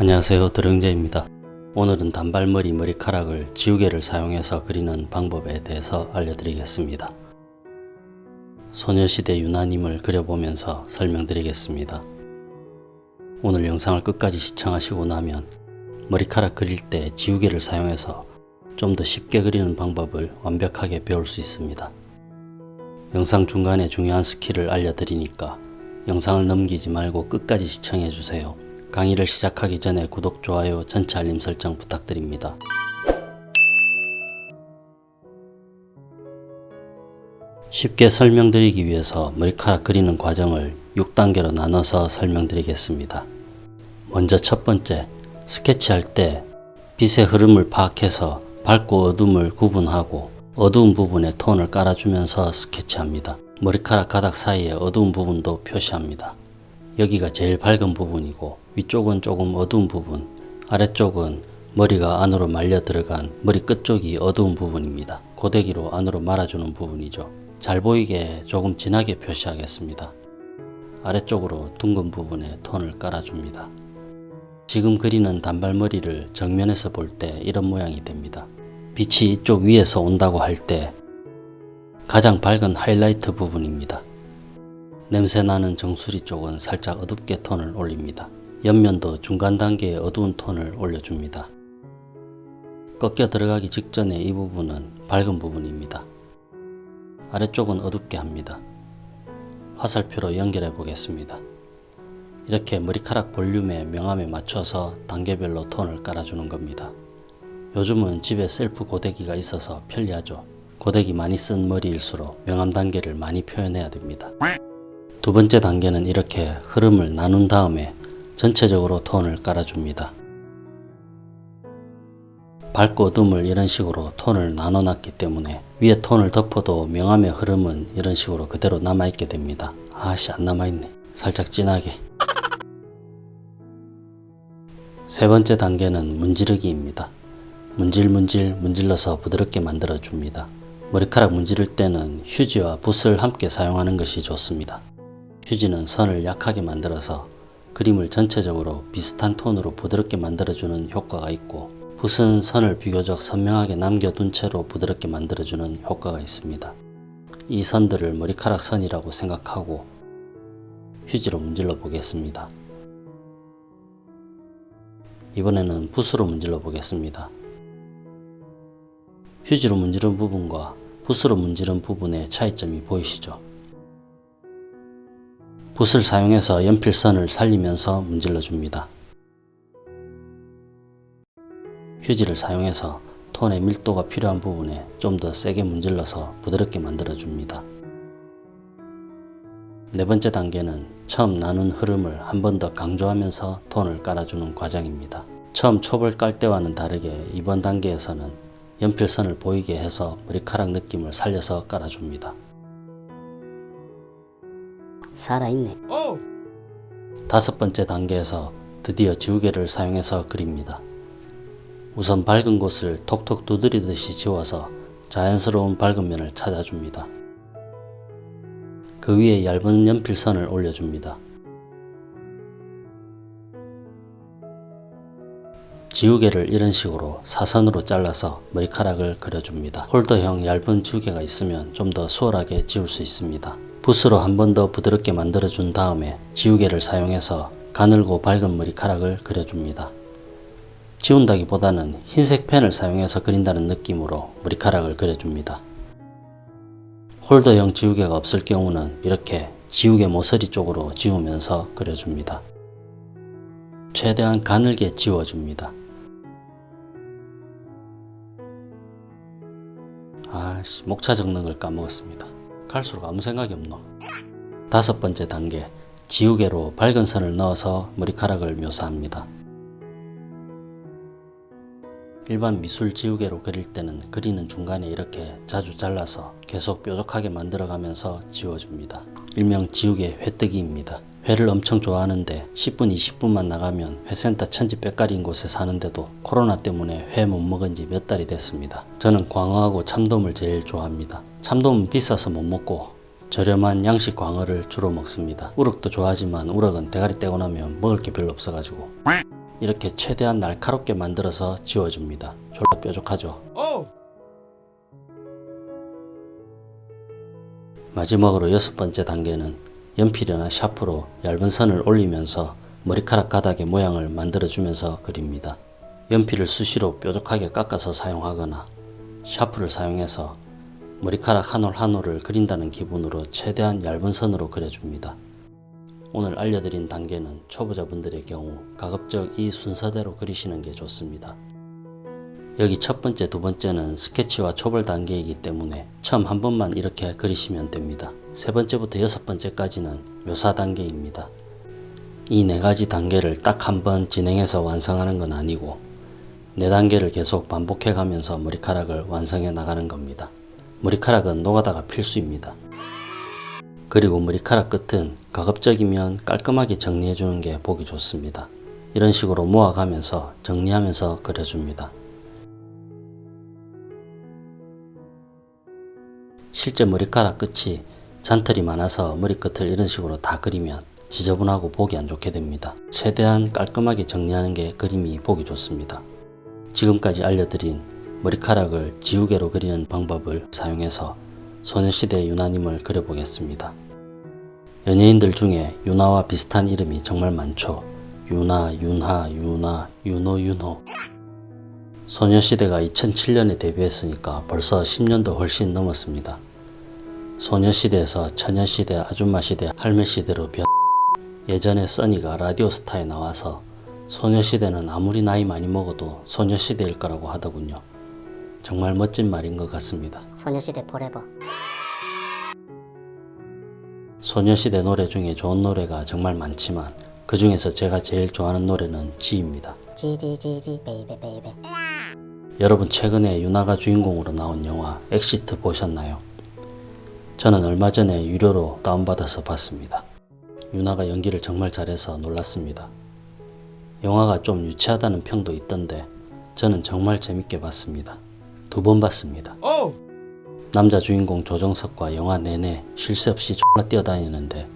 안녕하세요 드령재입니다. 오늘은 단발머리 머리카락을 지우개를 사용해서 그리는 방법에 대해서 알려드리겠습니다. 소녀시대 윤아님을 그려보면서 설명드리겠습니다. 오늘 영상을 끝까지 시청하시고 나면 머리카락 그릴 때 지우개를 사용해서 좀 더 쉽게 그리는 방법을 완벽하게 배울 수 있습니다. 영상 중간에 중요한 스킬을 알려드리니까 영상을 넘기지 말고 끝까지 시청해주세요. 강의를 시작하기 전에 구독, 좋아요, 전체 알림 설정 부탁드립니다. 쉽게 설명드리기 위해서 머리카락 그리는 과정을 6단계로 나눠서 설명드리겠습니다. 먼저 첫 번째, 스케치할 때 빛의 흐름을 파악해서 밝고 어둠을 구분하고 어두운 부분에 톤을 깔아주면서 스케치합니다. 머리카락 가닥 사이에 어두운 부분도 표시합니다. 여기가 제일 밝은 부분이고 위쪽은 조금 어두운 부분 아래쪽은 머리가 안으로 말려 들어간 머리 끝쪽이 어두운 부분입니다. 고데기로 안으로 말아주는 부분이죠. 잘 보이게 조금 진하게 표시하겠습니다. 아래쪽으로 둥근 부분에 톤을 깔아줍니다. 지금 그리는 단발머리를 정면에서 볼 때 이런 모양이 됩니다. 빛이 이쪽 위에서 온다고 할 때 가장 밝은 하이라이트 부분입니다. 냄새나는 정수리 쪽은 살짝 어둡게 톤을 올립니다. 옆면도 중간 단계의 어두운 톤을 올려줍니다. 꺾여 들어가기 직전에 이 부분은 밝은 부분입니다. 아래쪽은 어둡게 합니다. 화살표로 연결해 보겠습니다. 이렇게 머리카락 볼륨의 명암에 맞춰서 단계별로 톤을 깔아주는 겁니다. 요즘은 집에 셀프 고데기가 있어서 편리하죠. 고데기 많이 쓴 머리일수록 명암 단계를 많이 표현해야 됩니다. 두 번째 단계는 이렇게 흐름을 나눈 다음에 전체적으로 톤을 깔아줍니다. 밝고 어둠을 이런 식으로 톤을 나눠 놨기 때문에 위에 톤을 덮어도 명암의 흐름은 이런 식으로 그대로 남아있게 됩니다. 아씨 안 남아있네. 살짝 진하게. 세 번째 단계는 문지르기입니다. 문질문질 문질러서 부드럽게 만들어 줍니다. 머리카락 문지를 때는 휴지와 붓을 함께 사용하는 것이 좋습니다. 휴지는 선을 약하게 만들어서 그림을 전체적으로 비슷한 톤으로 부드럽게 만들어주는 효과가 있고 붓은 선을 비교적 선명하게 남겨둔 채로 부드럽게 만들어주는 효과가 있습니다. 이 선들을 머리카락 선이라고 생각하고 휴지로 문질러 보겠습니다. 이번에는 붓으로 문질러 보겠습니다. 휴지로 문지른 부분과 붓으로 문지른 부분의 차이점이 보이시죠? 붓을 사용해서 연필선을 살리면서 문질러 줍니다. 휴지를 사용해서 톤의 밀도가 필요한 부분에 좀 더 세게 문질러서 부드럽게 만들어 줍니다. 네 번째 단계는 처음 나눈 흐름을 한 번 더 강조하면서 톤을 깔아주는 과정입니다. 처음 촉을 깔 때와는 다르게 이번 단계에서는 연필선을 보이게 해서 머리카락 느낌을 살려서 깔아줍니다. 살아있네. 다섯 번째 단계에서 드디어 지우개를 사용해서 그립니다. 우선 밝은 곳을 톡톡 두드리듯이 지워서 자연스러운 밝은 면을 찾아줍니다. 그 위에 얇은 연필선을 올려줍니다. 지우개를 이런 식으로 사선으로 잘라서 머리카락을 그려줍니다. 홀더형 얇은 지우개가 있으면 좀 더 수월하게 지울 수 있습니다. 붓으로 한 번 더 부드럽게 만들어 준 다음에 지우개를 사용해서 가늘고 밝은 머리카락을 그려줍니다. 지운다기보다는 흰색 펜을 사용해서 그린다는 느낌으로 머리카락을 그려줍니다. 홀더형 지우개가 없을 경우는 이렇게 지우개 모서리 쪽으로 지우면서 그려줍니다. 최대한 가늘게 지워줍니다. 아씨 목차 적는 걸 까먹었습니다. 갈수록 아무 생각이 없노. 다섯 번째 단계 지우개로 밝은 선을 넣어서 머리카락을 묘사합니다. 일반 미술 지우개로 그릴 때는 그리는 중간에 이렇게 자주 잘라서 계속 뾰족하게 만들어가면서 지워줍니다. 일명 지우개 회뜨기입니다. 회를 엄청 좋아하는데 10분 20분만 나가면 회센터 천지백갈인 곳에 사는데도 코로나 때문에 회 못 먹은 지 몇 달이 됐습니다. 저는 광어하고 참돔을 제일 좋아합니다. 참돔은 비싸서 못 먹고 저렴한 양식 광어를 주로 먹습니다. 우럭도 좋아하지만 우럭은 대가리 떼고 나면 먹을 게 별로 없어가지고 이렇게 최대한 날카롭게 만들어서 지워줍니다. 졸라 뾰족하죠. 마지막으로 여섯 번째 단계는 연필이나 샤프로 얇은 선을 올리면서 머리카락 가닥의 모양을 만들어주면서 그립니다. 연필을 수시로 뾰족하게 깎아서 사용하거나 샤프를 사용해서 머리카락 한 올 한 올을 그린다는 기분으로 최대한 얇은 선으로 그려줍니다. 오늘 알려드린 단계는 초보자분들의 경우 가급적 이 순서대로 그리시는 게 좋습니다. 여기 첫 번째, 두 번째는 스케치와 초벌 단계이기 때문에 처음 한 번만 이렇게 그리시면 됩니다. 세 번째부터 여섯 번째까지는 묘사 단계입니다. 이 네 가지 단계를 딱 한 번 진행해서 완성하는 건 아니고 네 단계를 계속 반복해 가면서 머리카락을 완성해 나가는 겁니다. 머리카락은 노가다가 필수입니다. 그리고 머리카락 끝은 가급적이면 깔끔하게 정리해 주는 게 보기 좋습니다. 이런 식으로 모아가면서 정리하면서 그려줍니다. 실제 머리카락 끝이 잔털이 많아서 머리끝을 이런 식으로 다 그리면 지저분하고 보기 안 좋게 됩니다. 최대한 깔끔하게 정리하는 게 그림이 보기 좋습니다. 지금까지 알려드린 머리카락을 지우개로 그리는 방법을 사용해서 소녀시대 유나님을 그려보겠습니다. 연예인들 중에 유나와 비슷한 이름이 정말 많죠. 유나, 윤하, 유나, 윤호, 윤호. 소녀시대가 2007년에 데뷔했으니까 벌써 10년도 훨씬 넘었습니다. 소녀시대에서 처녀시대, 아줌마시대, 할매시대로 변 예전에 써니가 라디오스타에 나와서 소녀시대는 아무리 나이 많이 먹어도 소녀시대일 거라고 하더군요. 정말 멋진 말인 것 같습니다. 소녀시대 forever 소녀시대 노래 중에 좋은 노래가 정말 많지만 그 중에서 제가 제일 좋아하는 노래는 Gee입니다. Gee Gee Gee Gee baby baby 여러분 최근에 윤아가 주인공으로 나온 영화 엑시트 보셨나요? 저는 얼마 전에 유료로 다운받아서 봤습니다. 윤아가 연기를 정말 잘해서 놀랐습니다. 영화가 좀 유치하다는 평도 있던데 저는 정말 재밌게 봤습니다. 두 번 봤습니다. 남자 주인공 조정석과 영화 내내 쉴 새 없이 X나 뛰어다니는데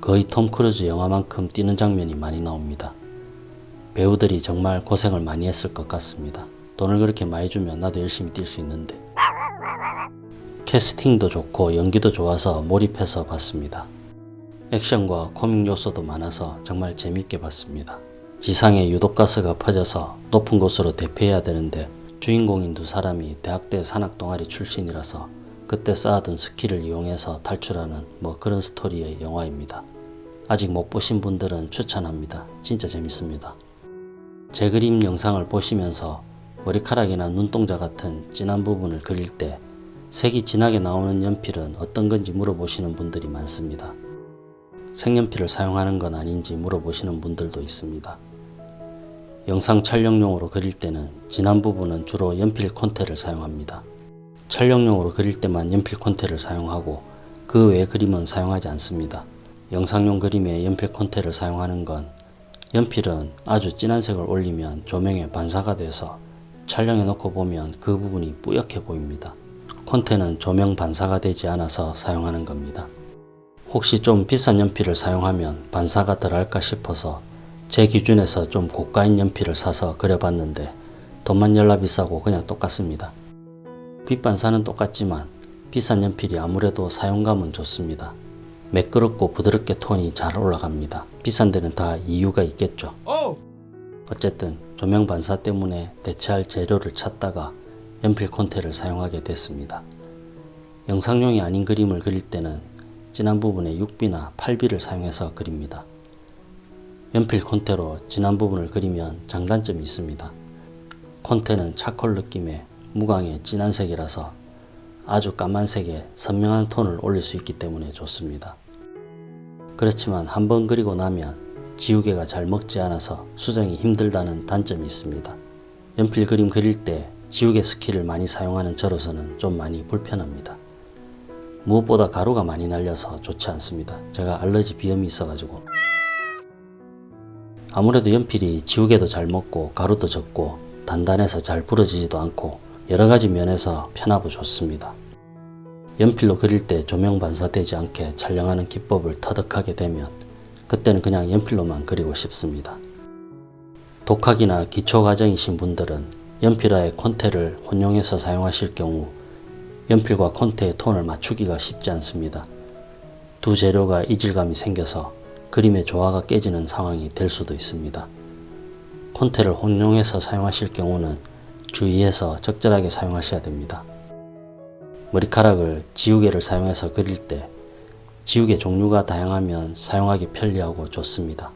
거의 톰 크루즈 영화만큼 뛰는 장면이 많이 나옵니다. 배우들이 정말 고생을 많이 했을 것 같습니다. 돈을 그렇게 많이 주면 나도 열심히 뛸 수 있는데. 캐스팅도 좋고 연기도 좋아서 몰입해서 봤습니다. 액션과 코믹 요소도 많아서 정말 재밌게 봤습니다. 지상에 유독가스가 퍼져서 높은 곳으로 대피해야 되는데 주인공인 두 사람이 대학대 산악 동아리 출신이라서 그때 쌓아둔 스킬을 이용해서 탈출하는 뭐 그런 스토리의 영화입니다. 아직 못 보신 분들은 추천합니다. 진짜 재밌습니다. 제 그림 영상을 보시면서 머리카락이나 눈동자 같은 진한 부분을 그릴 때 색이 진하게 나오는 연필은 어떤 건지 물어보시는 분들이 많습니다. 색연필을 사용하는 건 아닌지 물어보시는 분들도 있습니다. 영상 촬영용으로 그릴 때는 진한 부분은 주로 연필 콘테를 사용합니다. 촬영용으로 그릴 때만 연필 콘테를 사용하고 그 외의 그림은 사용하지 않습니다. 영상용 그림에 연필 콘테를 사용하는 건 연필은 아주 진한 색을 올리면 조명에 반사가 돼서 촬영해 놓고 보면 그 부분이 뿌옇게 보입니다. 콘테는 조명 반사가 되지 않아서 사용하는 겁니다. 혹시 좀 비싼 연필을 사용하면 반사가 덜할까 싶어서 제 기준에서 좀 고가인 연필을 사서 그려봤는데 돈만 열나 비싸고 그냥 똑같습니다. 빛 반사는 똑같지만 비싼 연필이 아무래도 사용감은 좋습니다. 매끄럽고 부드럽게 톤이 잘 올라갑니다. 비싼 데는 다 이유가 있겠죠. 어쨌든 조명 반사 때문에 대체할 재료를 찾다가 연필 콘테를 사용하게 됐습니다. 영상용이 아닌 그림을 그릴 때는 진한 부분에 6비나 8비를 사용해서 그립니다. 연필 콘테로 진한 부분을 그리면 장단점이 있습니다. 콘테는 차콜 느낌의 무광의 진한 색이라서 아주 까만색에 선명한 톤을 올릴 수 있기 때문에 좋습니다. 그렇지만 한번 그리고 나면 지우개가 잘 먹지 않아서 수정이 힘들다는 단점이 있습니다. 연필 그림 그릴 때 지우개 스킬을 많이 사용하는 저로서는 좀 많이 불편합니다. 무엇보다 가루가 많이 날려서 좋지 않습니다. 제가 알러지 비염이 있어가지고 아무래도 연필이 지우개도 잘 먹고 가루도 적고 단단해서 잘 부러지지도 않고 여러가지 면에서 편하고 좋습니다. 연필로 그릴 때 조명 반사되지 않게 촬영하는 기법을 터득하게 되면 그때는 그냥 연필로만 그리고 싶습니다. 독학이나 기초과정이신 분들은 연필화의 콘테를 혼용해서 사용하실 경우 연필과 콘테의 톤을 맞추기가 쉽지 않습니다. 두 재료가 이질감이 생겨서 그림의 조화가 깨지는 상황이 될 수도 있습니다. 콘테를 혼용해서 사용하실 경우는 주의해서 적절하게 사용하셔야 됩니다. 머리카락을 지우개를 사용해서 그릴 때 지우개 종류가 다양하면 사용하기 편리하고 좋습니다.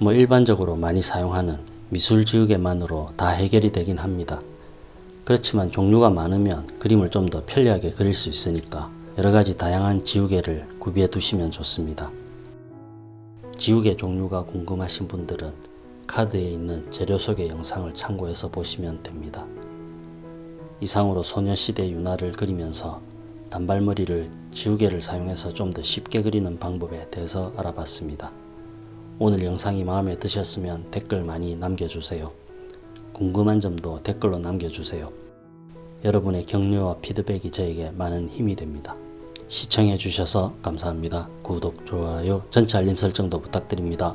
뭐 일반적으로 많이 사용하는 미술 지우개만으로 다 해결이 되긴 합니다. 그렇지만 종류가 많으면 그림을 좀 더 편리하게 그릴 수 있으니까 여러 가지 다양한 지우개를 구비해 두시면 좋습니다. 지우개 종류가 궁금하신 분들은 카드에 있는 재료 소개 영상을 참고해서 보시면 됩니다. 이상으로 소녀시대 윤화를 그리면서 단발머리를 지우개를 사용해서 좀 더 쉽게 그리는 방법에 대해서 알아봤습니다. 오늘 영상이 마음에 드셨으면 댓글 많이 남겨주세요. 궁금한 점도 댓글로 남겨주세요. 여러분의 격려와 피드백이 저에게 많은 힘이 됩니다. 시청해 주셔서 감사합니다. 구독, 좋아요, 전체 알림 설정도 부탁드립니다.